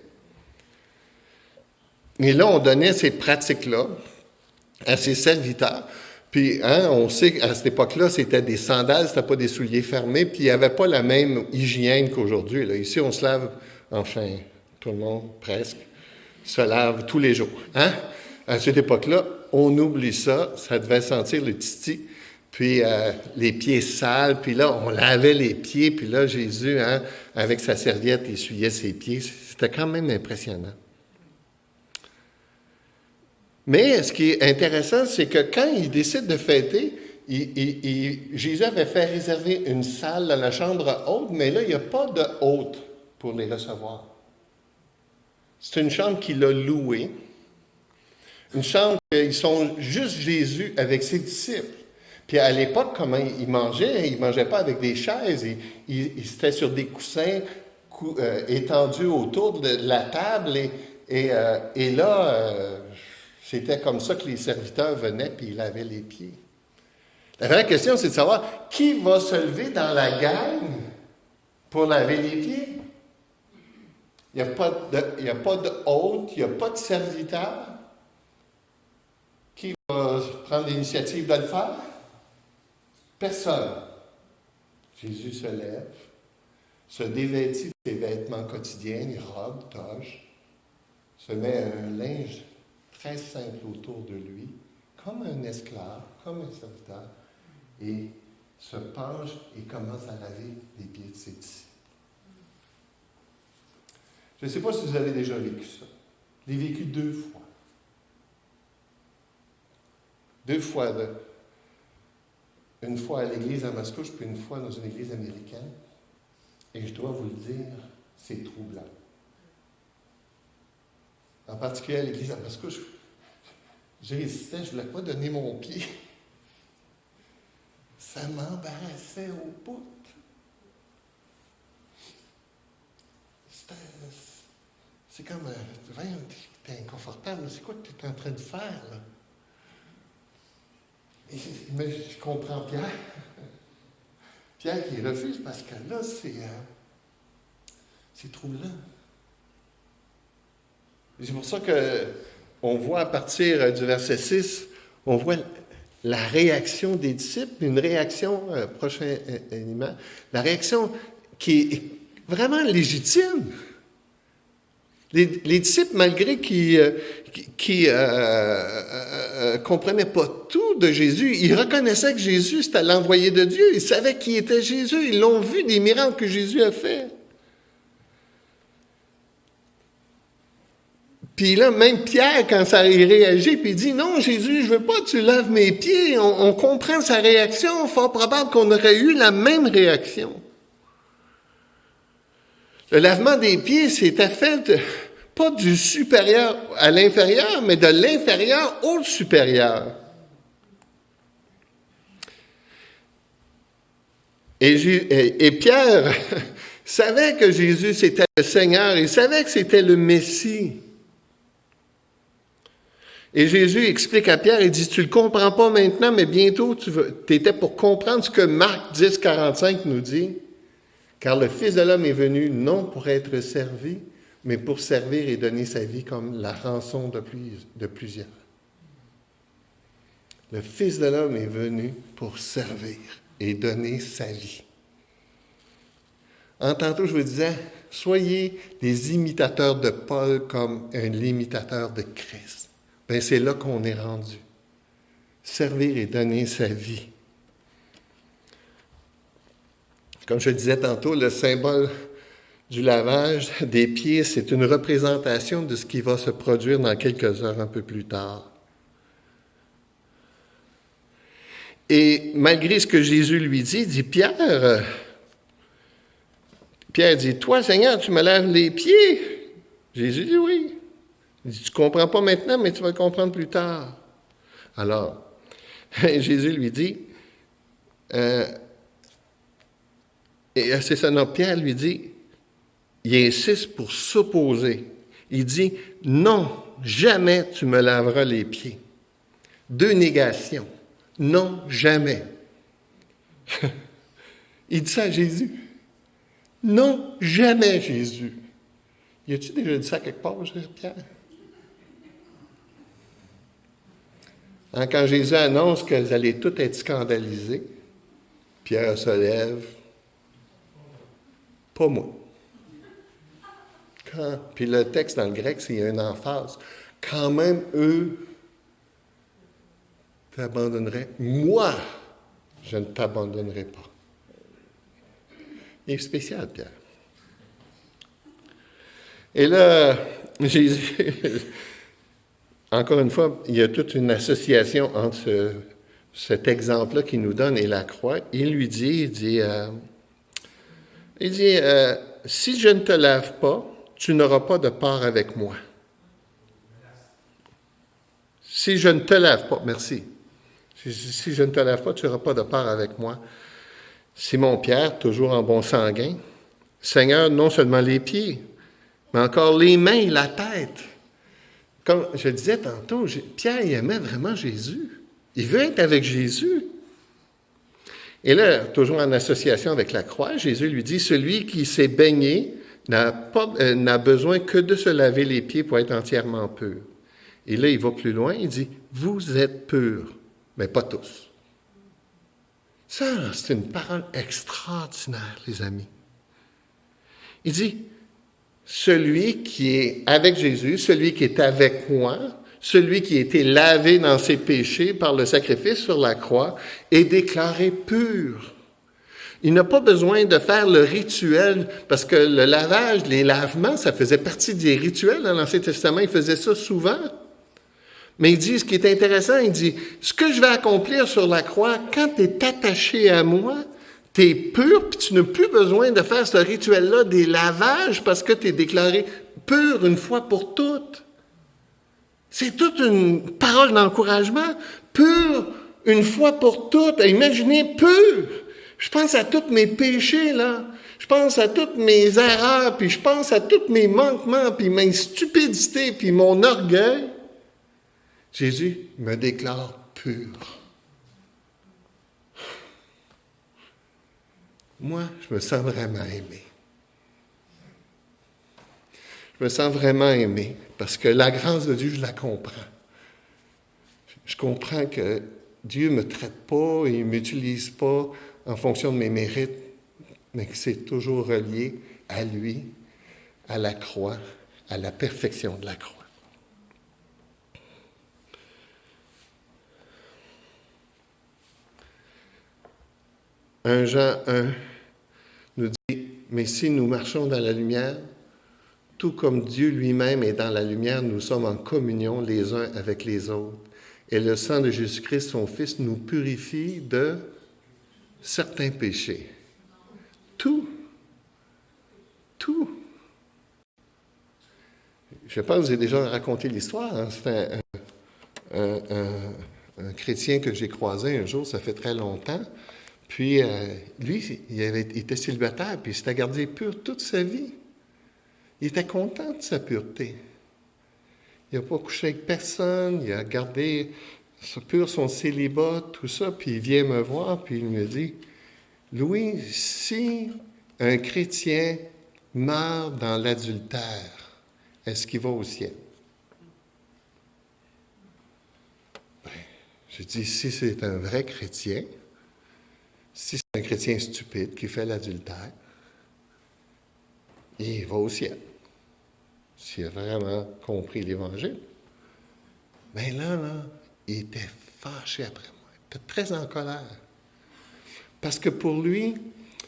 Et là, on donnait ces pratiques-là à ses serviteurs. Puis, hein, on sait qu'à cette époque-là, c'était des sandales, c'était pas des souliers fermés, puis il n'y avait pas la même hygiène qu'aujourd'hui. Ici, on se lave, enfin, tout le monde, presque se lave tous les jours. Hein? À cette époque-là, on oublie ça, ça devait sentir le titi, puis euh, les pieds sales, puis là, on lavait les pieds, puis là, Jésus, hein, avec sa serviette, essuyait ses pieds. C'était quand même impressionnant. Mais ce qui est intéressant, c'est que quand il décide de fêter, Jésus avait fait réserver une salle dans la chambre haute, mais là, il n'y a pas de hôte pour les recevoir. C'est une chambre qu'il a louée. Une chambre où ils sont juste Jésus avec ses disciples. Puis à l'époque, comment ils mangeaient, ils ne mangeaient pas avec des chaises, ils, étaient sur des coussins euh, étendus autour de la table. Et, et, euh, là, euh, c'était comme ça que les serviteurs venaient puis ils lavaient les pieds. La vraie question, c'est de savoir qui va se lever dans la gang pour laver les pieds? Il n'y a, pas de, hôte, il n'y a pas de serviteur. Qui va prendre l'initiative de le faire? Personne. Jésus se lève, se dévêtit de ses vêtements quotidiens, robe, toge, se met un linge très simple autour de lui, comme un esclave, comme un serviteur, et se penche et commence à laver les pieds de ses disciples. Je ne sais pas si vous avez déjà vécu ça. Je l'ai vécu deux fois. Deux fois. une fois à l'église à Mascouche, puis une fois dans une église américaine. Et je dois vous le dire, c'est troublant. En particulier à l'église à Mascouche, j'hésitais, je ne voulais pas donner mon pied. Ça m'embarrassait au bout. C'est comme, euh, tu es inconfortable, c'est quoi que tu es en train de faire, là? mais je comprends Pierre. Pierre qui refuse parce que là, c'est, euh, troublant. C'est pour ça qu'on voit à partir du verset 6, on voit la réaction des disciples, une réaction, euh, prochainement, la réaction qui est vraiment légitime. Les, disciples, malgré qu'ils euh, qui, euh, euh, comprenaient pas tout de Jésus, ils reconnaissaient que Jésus, c'était l'envoyé de Dieu. Ils savaient qui était Jésus. Ils l'ont vu des miracles que Jésus a fait. Puis là, même Pierre, quand ça il réagit, puis il dit, non, Jésus, je veux pas que tu laves mes pieds. On, on comprend sa réaction. Fort probable qu'on aurait eu la même réaction. Le lavement des pieds, c'était fait pas du supérieur à l'inférieur, mais de l'inférieur au supérieur. Et, Pierre *laughs* savait que Jésus c'était le Seigneur, il savait que c'était le Messie. Et Jésus explique à Pierre, il dit, tu le comprends pas maintenant, mais bientôt tu étais pour comprendre ce que Marc 10, 45 nous dit. Car le Fils de l'homme est venu non pour être servi, mais pour servir et donner sa vie comme la rançon de, de plusieurs. Le Fils de l'homme est venu pour servir et donner sa vie. En tantôt, je vous disais, soyez des imitateurs de Paul comme un imitateur de Christ. Ben, c'est là qu'on est rendu. Servir et donner sa vie. Comme je disais tantôt, le symbole du lavage des pieds, c'est une représentation de ce qui va se produire dans quelques heures un peu plus tard. Et malgré ce que Jésus lui dit, dit Pierre, Pierre dit, toi Seigneur, tu me laves les pieds. Jésus dit oui. Il dit, tu ne comprends pas maintenant, mais tu vas comprendre plus tard. Alors, *laughs* Jésus lui dit, euh, et c'est ça, non, Pierre lui dit, il insiste pour s'opposer. Il dit, non, jamais tu me laveras les pieds. Deux négations. Non, jamais. *laughs* il dit ça à Jésus. Non, jamais Jésus. Y a-tu déjà dit ça quelque part, Pierre? Hein, quand Jésus annonce qu'elles allaient toutes être scandalisées, Pierre se lève, pas moi. Puis le texte dans le grec, c'est une emphase. Quand même, eux t'abandonneraient. Moi, je ne t'abandonnerai pas. Il est spécial, Pierre. Et là, *laughs* Jésus, encore une fois, il y a toute une association entre cet exemple-là qu'il nous donne et la croix. Il lui dit, il dit, euh, il dit, euh, si je ne te lave pas, tu n'auras pas de part avec moi. Si je ne te lave pas, merci. Si, je ne te lave pas, tu n'auras pas de part avec moi. Simon-Pierre, toujours en bon sanguin, Seigneur, non seulement les pieds, mais encore les mains et la tête. Comme je disais tantôt, Pierre il aimait vraiment Jésus. Il veut être avec Jésus. Et là, toujours en association avec la croix, Jésus lui dit, celui qui s'est baigné n'a euh, besoin que de se laver les pieds pour être entièrement pur. Et là, il va plus loin, il dit, vous êtes purs, mais pas tous. Ça, c'est une parole extraordinaire, les amis. Il dit, celui qui est avec Jésus, celui qui est avec moi, celui qui a été lavé dans ses péchés par le sacrifice sur la croix est déclaré pur. Il n'a pas besoin de faire le rituel, parce que le lavage, les lavements, ça faisait partie des rituels dans l'Ancien Testament. Il faisait ça souvent. Mais il dit, ce qui est intéressant, il dit, ce que je vais accomplir sur la croix, quand tu es attaché à moi, tu es pur, puis tu n'as plus besoin de faire ce rituel-là des lavages parce que tu es déclaré pur une fois pour toutes. C'est toute une parole d'encouragement. Pur, une fois pour toutes. Imaginez, pur. Je pense à tous mes péchés, là. Je pense à toutes mes erreurs, puis je pense à tous mes manquements, puis mes stupidités, puis mon orgueil. Jésus me déclare pur. Moi, je me sens vraiment aimé. Je me sens vraiment aimé parce que la grâce de Dieu, je la comprends. Je comprends que Dieu ne me traite pas et ne m'utilise pas en fonction de mes mérites, mais que c'est toujours relié à lui, à la croix, à la perfection de la croix. Un Jean 1 nous dit, mais si nous marchons dans la lumière, tout comme Dieu lui-même est dans la lumière, nous sommes en communion les uns avec les autres. Et le sang de Jésus-Christ, son Fils, nous purifie de certains péchés. Tout. Tout. Je pense que j'ai déjà raconté l'histoire. Hein. C'est un, chrétien que j'ai croisé un jour, ça fait très longtemps. Puis, euh, lui, il, était célibataire, puis il s'était gardé pur toute sa vie. Il était content de sa pureté. Il n'a pas couché avec personne, il a gardé pur son célibat, tout ça, puis il vient me voir, puis il me dit, Louis, si un chrétien meurt dans l'adultère, est-ce qu'il va au ciel? Ben, je dis, si c'est un vrai chrétien, si c'est un chrétien stupide qui fait l'adultère, il va au ciel. S'il a vraiment compris l'Évangile. Mais là, là, il était fâché après moi. Il était très en colère. Parce que pour lui,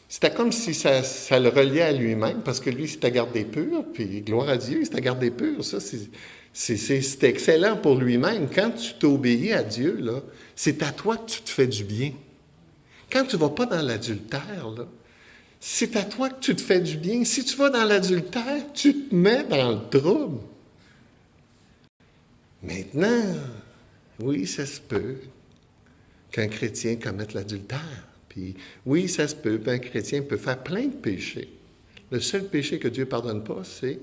c'était comme si ça, le reliait à lui-même, parce que lui, c'était gardé pur, puis gloire à Dieu, c'était gardé pur. Ça, c'est excellent pour lui-même. Quand tu t'obéis à Dieu, c'est à toi que tu te fais du bien. Quand tu ne vas pas dans l'adultère, c'est à toi que tu te fais du bien. Si tu vas dans l'adultère, tu te mets dans le trouble. Maintenant, oui, ça se peut qu'un chrétien commette l'adultère. Puis oui, ça se peut qu'un chrétien peut faire plein de péchés. Le seul péché que Dieu ne pardonne pas, c'est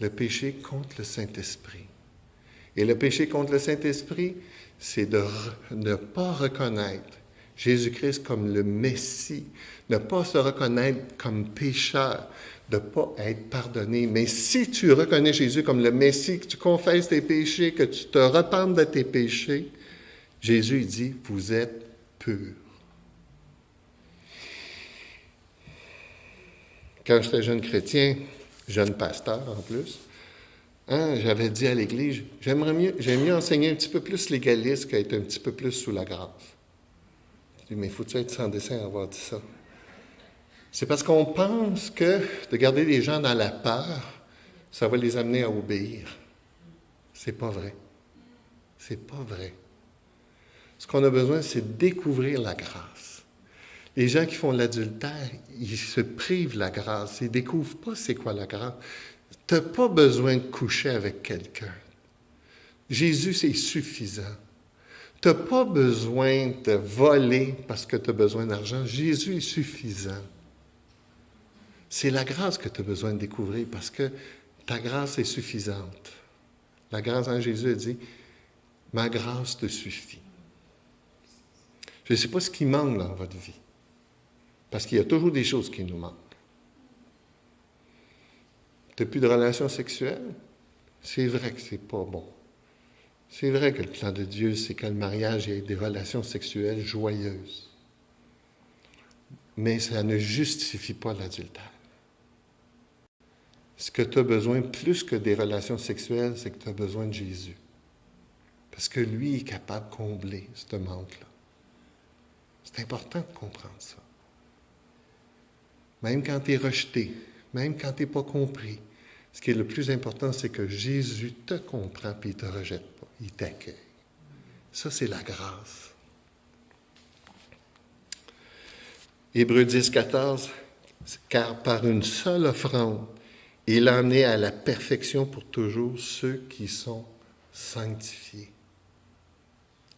le péché contre le Saint-Esprit. Et le péché contre le Saint-Esprit, c'est de ne pas reconnaître Jésus-Christ comme le Messie, ne pas se reconnaître comme pécheur, ne pas être pardonné. Mais si tu reconnais Jésus comme le Messie, que tu confesses tes péchés, que tu te repentes de tes péchés, Jésus dit, vous êtes purs. Quand j'étais jeune chrétien, jeune pasteur en plus, hein, j'avais dit à l'Église, j'aimerais mieux, j'aime mieux enseigner un petit peu plus légaliste qu'être un petit peu plus sous la grâce. Dis, mais faut-tu être sans dessin à avoir dit ça? C'est parce qu'on pense que de garder les gens dans la peur, ça va les amener à obéir. C'est pas vrai. C'est pas vrai. Ce qu'on a besoin, c'est de découvrir la grâce. Les gens qui font l'adultère, ils se privent la grâce. Ils ne découvrent pas c'est quoi la grâce. Tu n'as pas besoin de coucher avec quelqu'un. Jésus, c'est suffisant. Tu n'as pas besoin de voler parce que tu as besoin d'argent. Jésus est suffisant. C'est la grâce que tu as besoin de découvrir parce que ta grâce est suffisante. La grâce en Jésus a dit, ma grâce te suffit. Je ne sais pas ce qui manque dans votre vie, parce qu'il y a toujours des choses qui nous manquent. Tu n'as plus de relations sexuelles? C'est vrai que c'est pas bon. C'est vrai que le plan de Dieu, c'est que le mariage ait des relations sexuelles joyeuses. Mais ça ne justifie pas l'adultère. Ce que tu as besoin plus que des relations sexuelles, c'est que tu as besoin de Jésus. Parce que lui est capable de combler ce manque-là. C'est important de comprendre ça. Même quand tu es rejeté, même quand tu n'es pas compris, ce qui est le plus important, c'est que Jésus te comprend et il te rejette il t'accueille. Ça, c'est la grâce. Hébreu 10, 14, car par une seule offrande, il en est à la perfection pour toujours ceux qui sont sanctifiés.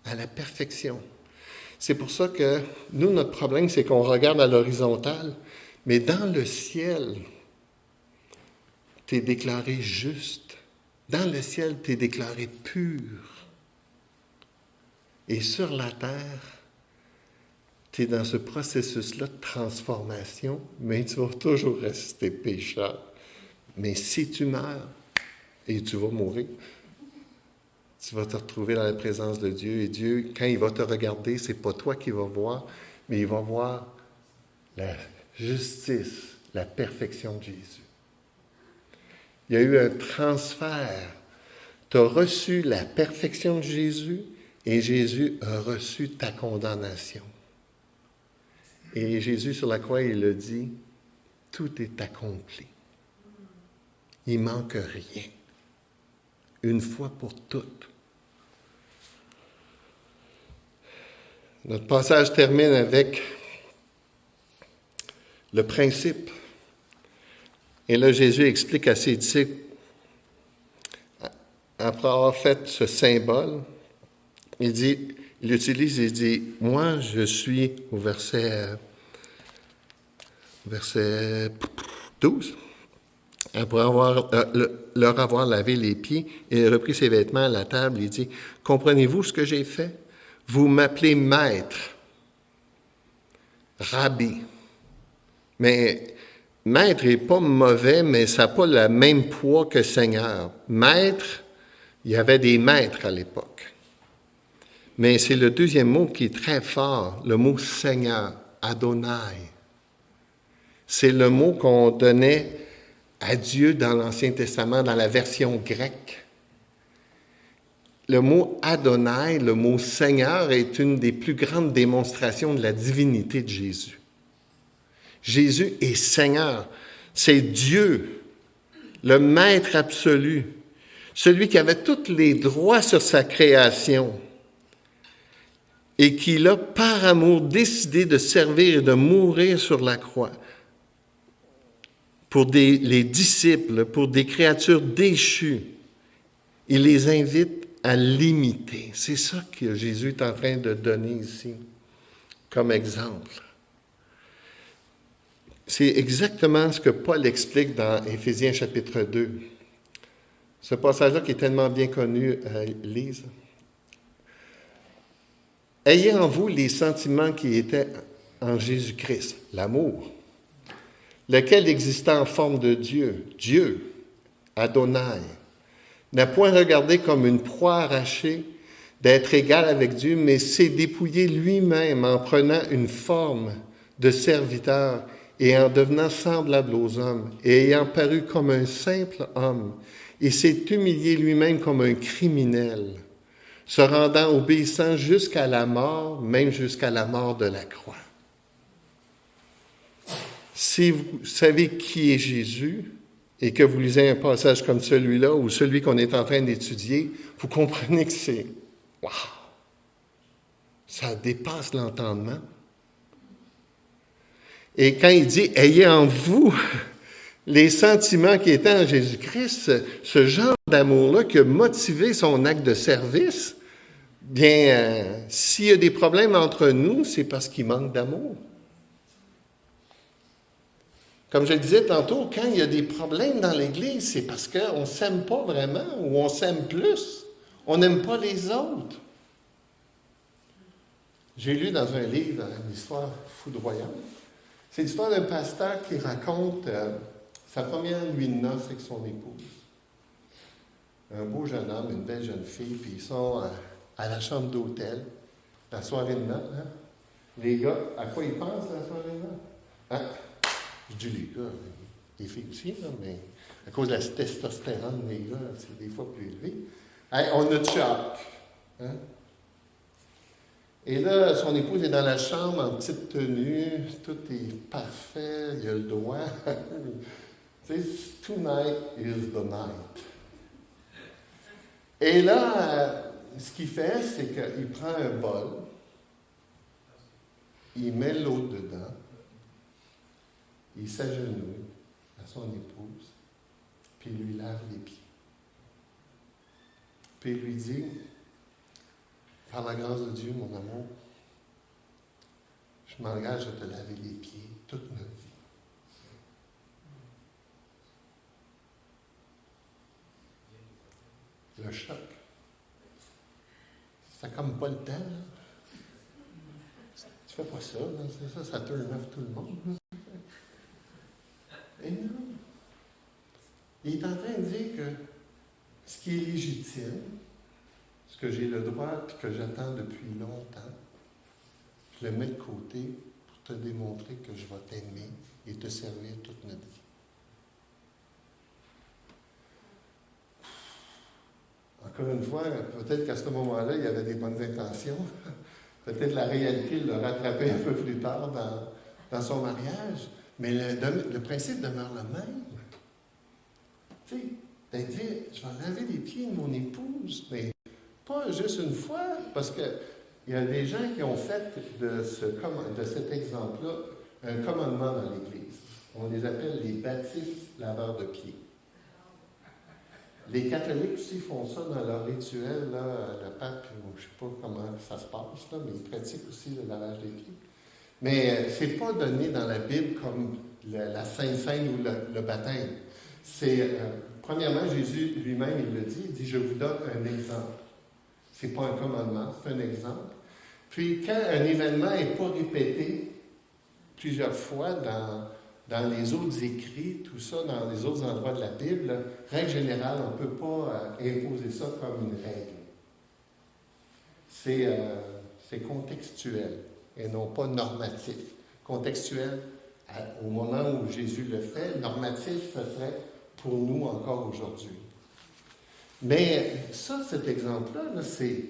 À la perfection. C'est pour ça que nous, notre problème, c'est qu'on regarde à l'horizontale, mais dans le ciel, tu es déclaré juste. Dans le ciel, tu es déclaré pur. Et sur la terre, tu es dans ce processus-là de transformation, mais tu vas toujours rester pécheur. Mais si tu meurs, et tu vas mourir, tu vas te retrouver dans la présence de Dieu. Et Dieu, quand il va te regarder, c'est pas toi qui vas voir, mais il va voir la justice, la perfection de Jésus. Il y a eu un transfert. Tu as reçu la perfection de Jésus et Jésus a reçu ta condamnation. Et Jésus sur la croix, il a dit, tout est accompli. Il manque rien. Une fois pour toutes. Notre passage termine avec le principe. Et là, Jésus explique à ses disciples, après avoir fait ce symbole, il dit, il utilise, il dit, moi, je suis au verset, verset 12, après avoir, euh, leur avoir lavé les pieds, il repris ses vêtements à la table, il dit, comprenez-vous ce que j'ai fait? Vous m'appelez maître, rabbi. Mais maître n'est pas mauvais, mais ça n'a pas le même poids que Seigneur. Maître, il y avait des maîtres à l'époque. Mais c'est le deuxième mot qui est très fort, le mot Seigneur, Adonai. C'est le mot qu'on donnait à Dieu dans l'Ancien Testament, dans la version grecque. Le mot Adonai, le mot Seigneur, est une des plus grandes démonstrations de la divinité de Jésus. Jésus est Seigneur. C'est Dieu, le Maître absolu, celui qui avait tous les droits sur sa création et qui a, par amour, décidé de servir et de mourir sur la croix pour les disciples, pour des créatures déchues. Il les invite à l'imiter. C'est ça que Jésus est en train de donner ici comme exemple. C'est exactement ce que Paul explique dans Éphésiens chapitre 2. Ce passage-là qui est tellement bien connu, euh, Lise. Ayez en vous les sentiments qui étaient en Jésus-Christ, l'amour, lequel existait en forme de Dieu, Dieu, Adonai, n'a point regardé comme une proie arrachée d'être égal avec Dieu, mais s'est dépouillé lui-même en prenant une forme de serviteur et en devenant semblable aux hommes, et ayant paru comme un simple homme, et s'est humilié lui-même comme un criminel, se rendant obéissant jusqu'à la mort, même jusqu'à la mort de la croix. Si vous savez qui est Jésus et que vous lisez un passage comme celui-là ou celui qu'on est en train d'étudier, vous comprenez que c'est wow, ça dépasse l'entendement. Et quand il dit ayez en vous les sentiments qui étaient en Jésus-Christ, ce genre d'amour-là qui a motivé son acte de service, bien, euh, s'il y a des problèmes entre nous, c'est parce qu'il manque d'amour. Comme je le disais tantôt, quand il y a des problèmes dans l'Église, c'est parce qu'on ne s'aime pas vraiment ou on s'aime plus. On n'aime pas les autres. J'ai lu dans un livre une histoire foudroyante. C'est l'histoire d'un pasteur qui raconte euh, sa première nuit de noces avec son épouse. Un beau jeune homme, une belle jeune fille, puis ils sont à, la chambre d'hôtel, la soirée de noces. Hein? Les gars, à quoi ils pensent la soirée de noces? Hein? Je dis les gars, les filles aussi, mais à cause de la testostérone des gars, c'est des fois plus élevé. on a choc. Hein? Et là, son épouse est dans la chambre en petite tenue, tout est parfait, il a le doigt. *laughs* tonight is the night. Et là, ce qu'il fait, c'est qu'il prend un bol, il met l'eau dedans, il s'agenouille à son épouse, puis il lui lave les pieds. Puis il lui dit, par la grâce de Dieu, mon amour, je m'engage à te laver les pieds toute notre vie. Le choc. Ça comme pas le temps. Tu fais pas ça, ça, ça te off tout le monde. Non. Il est en train de dire que ce qui est légitime, que j'ai le droit et que j'attends depuis longtemps, je le mets de côté pour te démontrer que je vais t'aimer et te servir toute notre vie. Encore une fois, peut-être qu'à ce moment-là, il y avait des bonnes intentions. *laughs* peut-être la réalité le rattrapait un peu plus tard dans, dans son mariage. Mais le, principe demeure le même. Tu sais, dire, je vais laver les pieds de mon épouse, mais pas juste une fois, parce qu'il y a des gens qui ont fait de, ce, de cet exemple-là un commandement dans l'Église. On les appelle les baptistes laveurs de pieds. Les catholiques aussi font ça dans leur rituel, là, le pape, je ne sais pas comment ça se passe, mais ils pratiquent aussi le lavage des pieds. Mais euh, ce n'est pas donné dans la Bible comme la Sainte Seine ou le, baptême. C'est, euh, premièrement, Jésus lui-même, il le dit, il dit, je vous donne un exemple. Ce n'est pas un commandement, c'est un exemple. Puis, quand un événement n'est pas répété plusieurs fois dans, dans les autres écrits, tout ça, dans les autres endroits de la Bible, règle générale, on ne peut pas euh, imposer ça comme une règle. C'est, c'est contextuel et non pas normatif. Contextuel, au moment où Jésus le fait, normatif, ce serait pour nous encore aujourd'hui. Mais ça, cet exemple-là, c'est,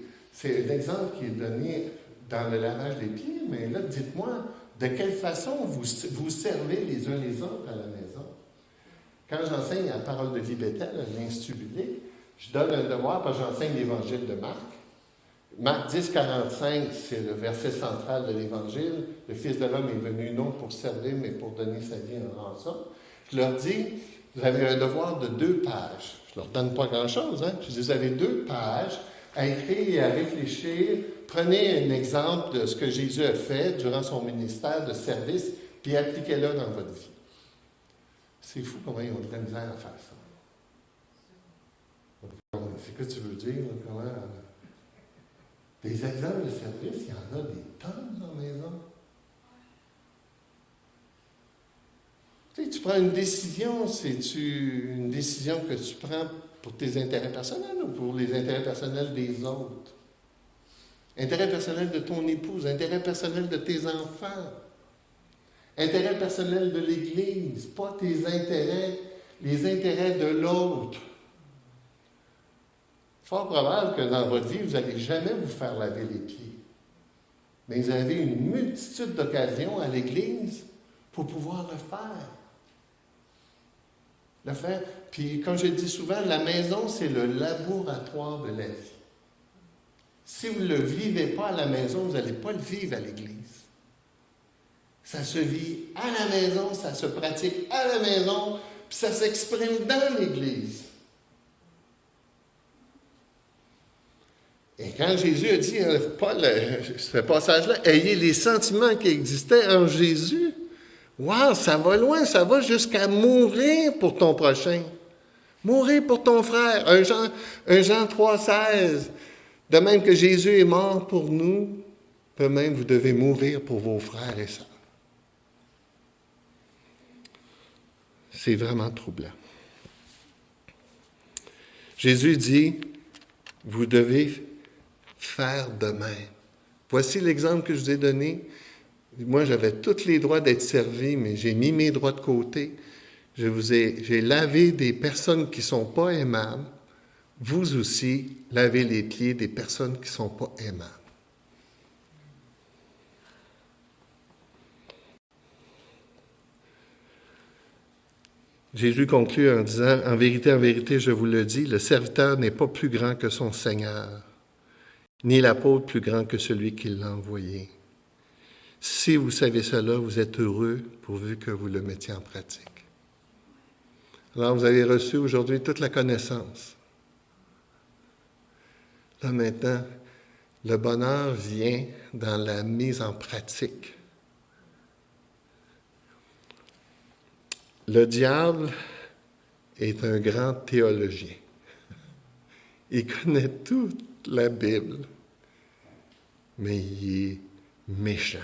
un exemple qui est donné dans le lavage des pieds, mais là, dites-moi, de quelle façon vous, vous servez les uns les autres à la maison? Quand j'enseigne la parole de vie l'Institut biblique, je donne un devoir parce que j'enseigne l'évangile de Marc. Marc 10, 45, c'est le verset central de l'Évangile. Le Fils de l'homme est venu non pour servir, mais pour donner sa vie en rançon. Je leur dis, vous avez un devoir de deux pages. Je ne leur donne pas grand-chose. Hein? Je dis, vous avez deux pages à écrire et à réfléchir. Prenez un exemple de ce que Jésus a fait durant son ministère de service, puis appliquez-le dans votre vie. C'est fou comment ils ont de la misère à faire ça. C'est que tu veux dire? Comment? Des exemples de service, il y en a des tonnes dans la maison. Tu sais, tu prends une décision, c'est une décision que tu prends pour tes intérêts personnels ou pour les intérêts personnels des autres? Intérêt personnel de ton épouse, intérêt personnel de tes enfants, intérêt personnel de l'Église, pas tes intérêts, les intérêts de l'autre fort probable que dans votre vie, vous n'allez jamais vous faire laver les pieds. Mais vous avez une multitude d'occasions à l'Église pour pouvoir le faire. Puis, comme je dis souvent, la maison, c'est le laboratoire de la vie. Si vous ne le vivez pas à la maison, vous n'allez pas le vivre à l'Église. Ça se vit à la maison, ça se pratique à la maison, puis ça s'exprime dans l'Église. Et quand Jésus a dit, euh, Paul, ce passage-là, ayez les sentiments qui existaient en Jésus, wow, ça va loin, ça va jusqu'à mourir pour ton prochain. Mourir pour ton frère. Un Jean, un Jean 3,16. De même que Jésus est mort pour nous, de même vous devez mourir pour vos frères et sœurs. C'est vraiment troublant. Jésus dit, vous devez faire de même. Voici l'exemple que je vous ai donné. Moi, j'avais tous les droits d'être servi, mais j'ai mis mes droits de côté. Je vous ai, j'ai lavé des personnes qui sont pas aimables. Vous aussi, lavez les pieds des personnes qui sont pas aimables. Jésus conclut en disant, En vérité, en vérité, je vous le dis, le serviteur n'est pas plus grand que son Seigneur ni l'apôtre plus grand que celui qui l'a envoyé. Si vous savez cela, vous êtes heureux pourvu que vous le mettiez en pratique. Alors, vous avez reçu aujourd'hui toute la connaissance. Là maintenant, le bonheur vient dans la mise en pratique. Le diable est un grand théologien. Il connaît toute la Bible mais il est méchant.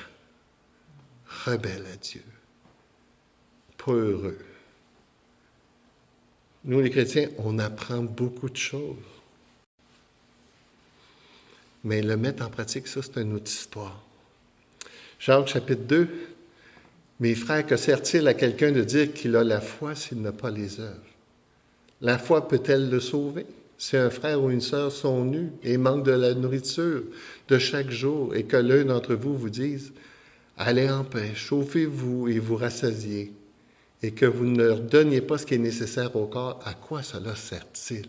Rebelles à Dieu. Pas heureux. Nous, les chrétiens, on apprend beaucoup de choses. Mais le mettre en pratique, ça, c'est une autre histoire. Jacques chapitre 2. Mes frères, que sert-il à quelqu'un de dire qu'il a la foi s'il n'a pas les œuvres? La foi peut-elle le sauver? Si un frère ou une sœur sont nus et manquent de la nourriture de chaque jour et que l'un d'entre vous vous dise, allez en paix, chauffez-vous et vous rassasiez, et que vous ne leur donniez pas ce qui est nécessaire au corps, à quoi cela sert-il?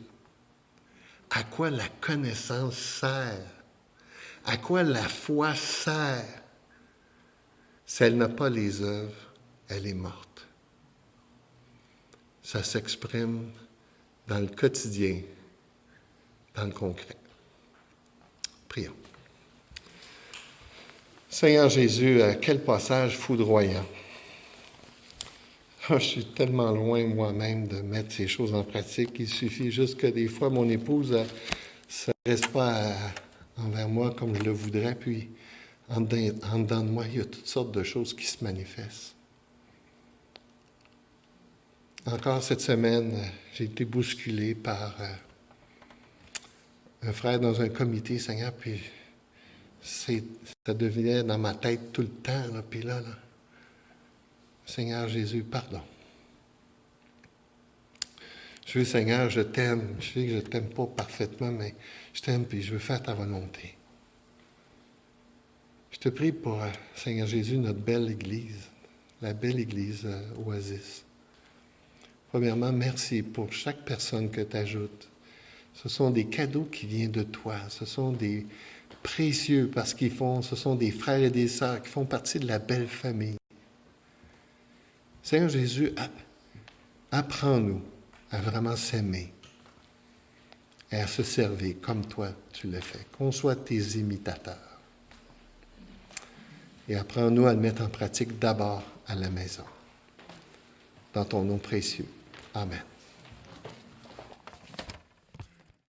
À quoi la connaissance sert? À quoi la foi sert? Si elle n'a pas les œuvres, elle est morte. Ça s'exprime dans le quotidien, dans le concret. Prions. Seigneur Jésus, à quel passage foudroyant. Ah, je suis tellement loin moi-même de mettre ces choses en pratique. Il suffit juste que des fois, mon épouse ne s'adresse pas envers moi comme je le voudrais, puis en dedans, de moi, il y a toutes sortes de choses qui se manifestent. Encore cette semaine, j'ai été bousculé par euh, un frère dans un comité, Seigneur, puis ça devenait dans ma tête tout le temps, puis là, là, Seigneur Jésus, pardon. Je veux, Seigneur, je t'aime. Je sais que je ne t'aime pas parfaitement, mais je t'aime, puis je veux faire ta volonté. Je te prie pour, euh, Seigneur Jésus, notre belle Église, la belle Église euh, Oasis. Premièrement, merci pour chaque personne que tu ajoutes. Ce sont des cadeaux qui viennent de toi. Ce sont des précieux parce qu'ils font, ce sont des frères et des sœurs qui font partie de la belle famille. Seigneur Jésus, apprends-nous à vraiment s'aimer et à se servir comme toi tu le fais. Qu'on soit tes imitateurs et apprends-nous à le mettre en pratique d'abord à la maison. Dans ton nom précieux. Amen.